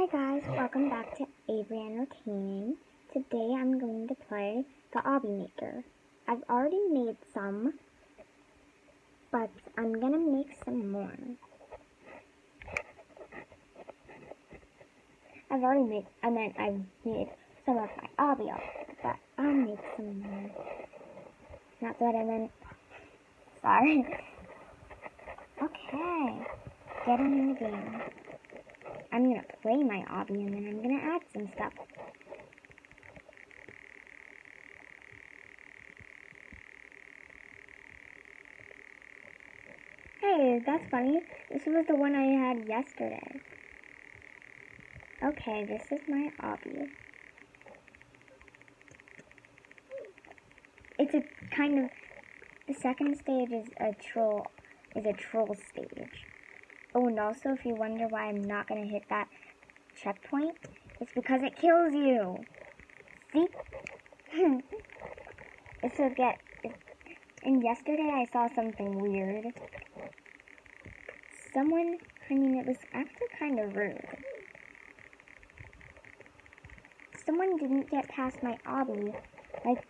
Hey guys, welcome back to Avery Entertaining. Today I'm going to play the Obby Maker. I've already made some, but I'm gonna make some more. I've already made, I mean, I've made some of my Obby but I'll make some more. Not that I meant, sorry. Okay, getting in the game. I'm gonna play my obby and then I'm gonna add some stuff. Hey, that's funny. This was the one I had yesterday. Okay, this is my obby. It's a kind of the second stage is a troll is a troll stage. Oh, and also, if you wonder why I'm not going to hit that checkpoint, it's because it kills you. See? it's so get. And yesterday I saw something weird. Someone, I mean, it was actually kind of rude. Someone didn't get past my obby. Like,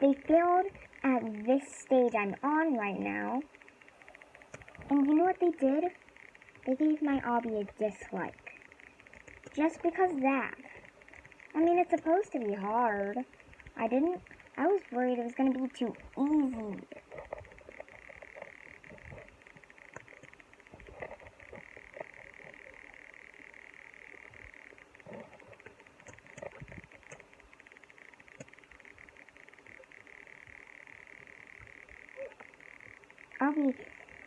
they failed at this stage I'm on right now. And you know what they did? They gave my obby a dislike. Just because that. I mean, it's supposed to be hard. I didn't, I was worried it was going to be too easy. I'll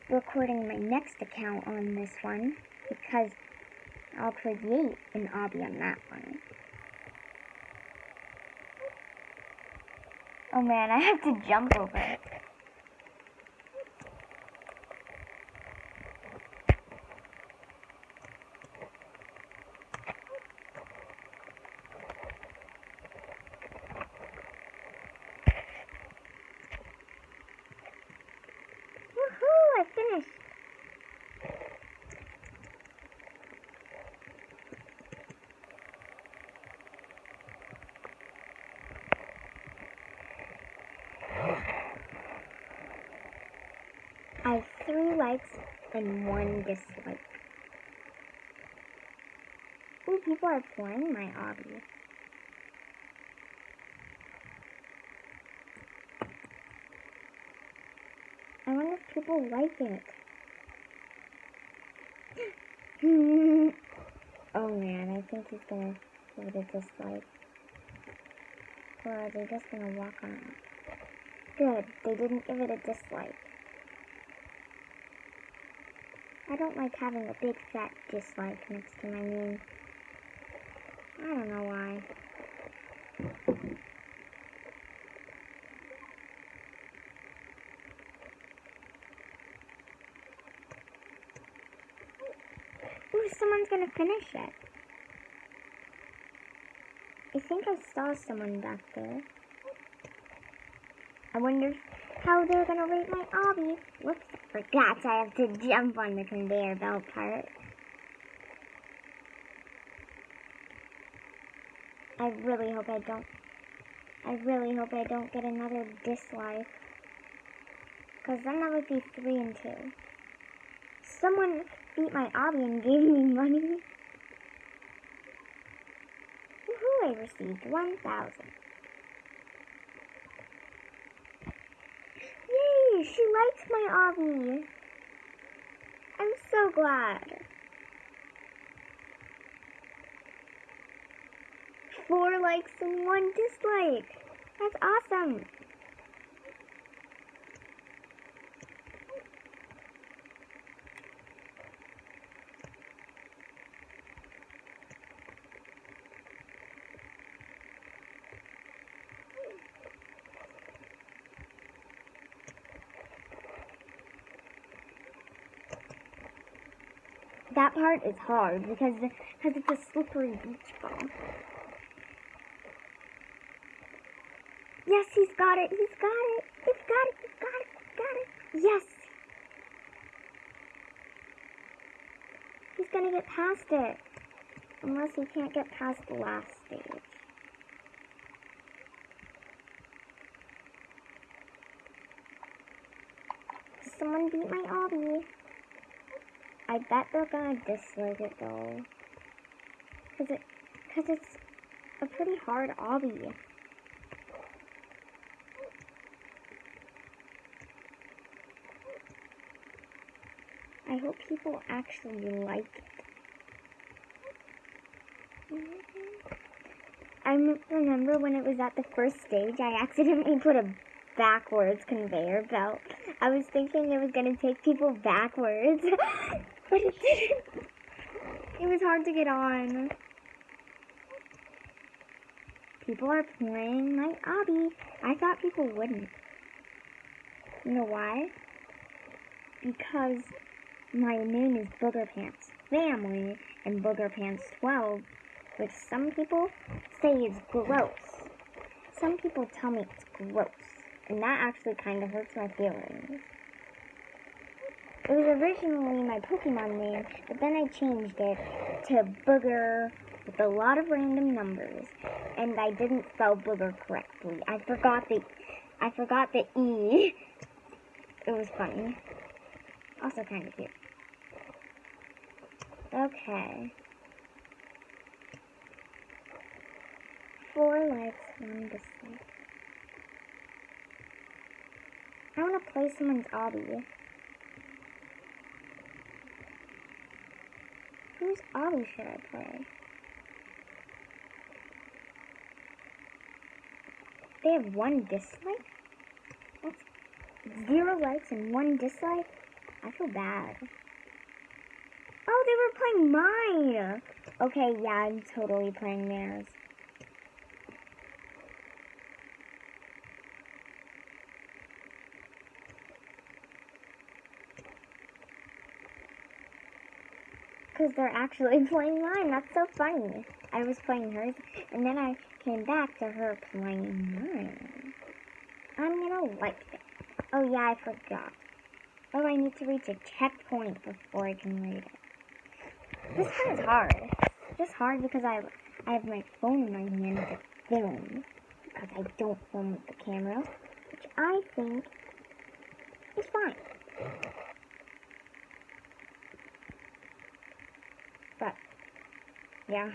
recording my next account on this one because I'll create an obby on that one. Oh man, I have to jump over it. I have three likes and one dislike. Ooh, people are playing my obby. I wonder if people like it. oh man, I think he's gonna give it a dislike. Or are they just gonna walk on it. Good, they didn't give it a dislike. I don't like having a big fat dislike next to my name. I don't know why. Someone's gonna finish it. I think I saw someone back there. I wonder how they're gonna rate my obby. Whoops, I forgot I have to jump on the conveyor belt part. I really hope I don't. I really hope I don't get another dislike. Because then that would be 3 and 2. Someone beat my obby and gave me money. Woohoo, I received 1,000. Yay, she likes my obby. I'm so glad. Four likes and one dislike. That's awesome. That part is hard because because it's a slippery beach ball. Yes, he's got it. He's got it. He's got it. He's got it. He's got it. Yes. He's gonna get past it. Unless he can't get past the last stage. Someone beat my obby. I bet they're gonna dislike it though. Cause it, cause it's a pretty hard obby. I hope people actually like it. I remember when it was at the first stage, I accidentally put a backwards conveyor belt. I was thinking it was going to take people backwards, but it. It was hard to get on. People are playing my obby. I thought people wouldn't. You know why? Because my name is Booger Pants Family and Booger Pants 12, which some people say is gross. Some people tell me it's gross, and that actually kind of hurts my feelings. It was originally my Pokemon name, but then I changed it to Booger with a lot of random numbers, and I didn't spell Booger correctly. I forgot the I forgot the E. It was funny. Also kind of cute. Okay. Four likes, one dislike. I want to play someone's obby. Whose obby should I play? They have one dislike? That's zero likes and one dislike? I feel bad. Oh, they were playing mine. Okay, yeah, I'm totally playing theirs. Because they're actually playing mine. That's so funny. I was playing hers, and then I came back to her playing mine. I'm gonna like it. Oh yeah, I forgot. Oh, I need to reach a checkpoint before I can read it. This one is hard. Just hard because I I have my phone in my hand to film. Because I don't film with the camera. Which I think is fine. Yeah.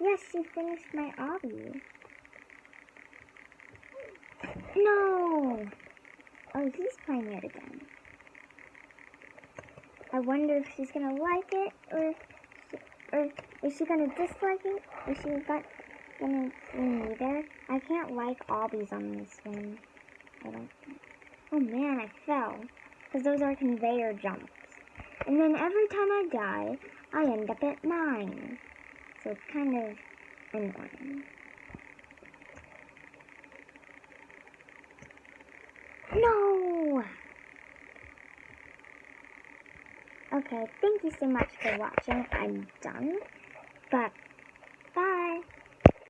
Yes, she finished my obby. No! Oh, he's playing it again. I wonder if she's gonna like it, or, or is she gonna dislike it, or she's got gonna me there. I can't like obbies on this one. I don't think. Oh man, I fell. Because those are conveyor jumps. And then every time I die, I end up at nine. So it's kind of annoying. No! Okay, thank you so much for watching. I'm done. But